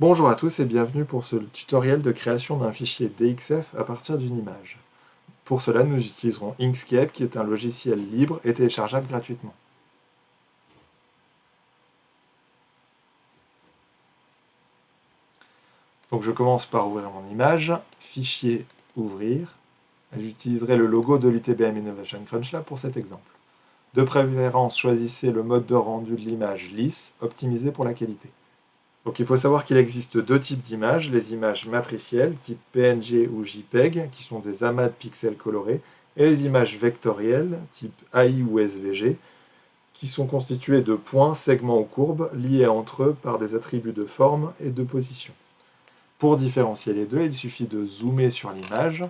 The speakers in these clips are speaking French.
Bonjour à tous et bienvenue pour ce tutoriel de création d'un fichier DXF à partir d'une image. Pour cela, nous utiliserons Inkscape qui est un logiciel libre et téléchargeable gratuitement. Donc je commence par ouvrir mon image, fichier, ouvrir. J'utiliserai le logo de l'UTBM Innovation Crunch Lab pour cet exemple. De préférence, choisissez le mode de rendu de l'image lisse, optimisé pour la qualité. Donc il faut savoir qu'il existe deux types d'images, les images matricielles, type PNG ou JPEG, qui sont des amas de pixels colorés, et les images vectorielles, type AI ou SVG, qui sont constituées de points, segments ou courbes, liés entre eux par des attributs de forme et de position. Pour différencier les deux, il suffit de zoomer sur l'image.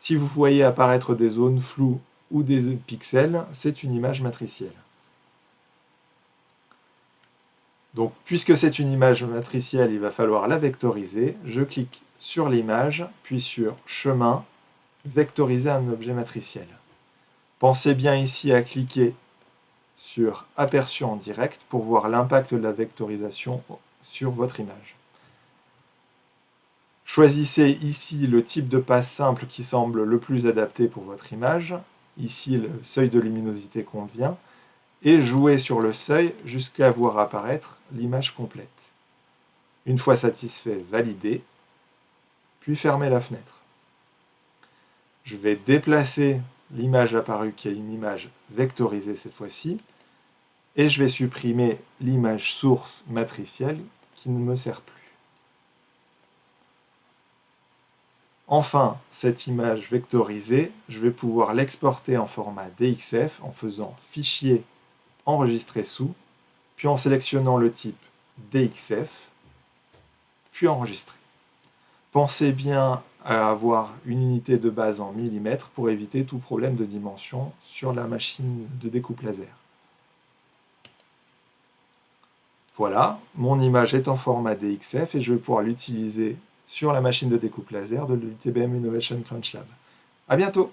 Si vous voyez apparaître des zones floues ou des pixels, c'est une image matricielle. Donc, puisque c'est une image matricielle, il va falloir la vectoriser. Je clique sur l'image, puis sur Chemin, Vectoriser un objet matriciel. Pensez bien ici à cliquer sur Aperçu en direct pour voir l'impact de la vectorisation sur votre image. Choisissez ici le type de passe simple qui semble le plus adapté pour votre image. Ici, le seuil de luminosité convient et jouer sur le seuil jusqu'à voir apparaître l'image complète. Une fois satisfait, valider, puis fermer la fenêtre. Je vais déplacer l'image apparue qui est une image vectorisée cette fois-ci, et je vais supprimer l'image source matricielle qui ne me sert plus. Enfin, cette image vectorisée, je vais pouvoir l'exporter en format DXF en faisant Fichier enregistrer sous, puis en sélectionnant le type DXF, puis enregistrer. Pensez bien à avoir une unité de base en millimètres pour éviter tout problème de dimension sur la machine de découpe laser. Voilà, mon image est en format DXF et je vais pouvoir l'utiliser sur la machine de découpe laser de l'UTBM Innovation Crunch Lab. A bientôt.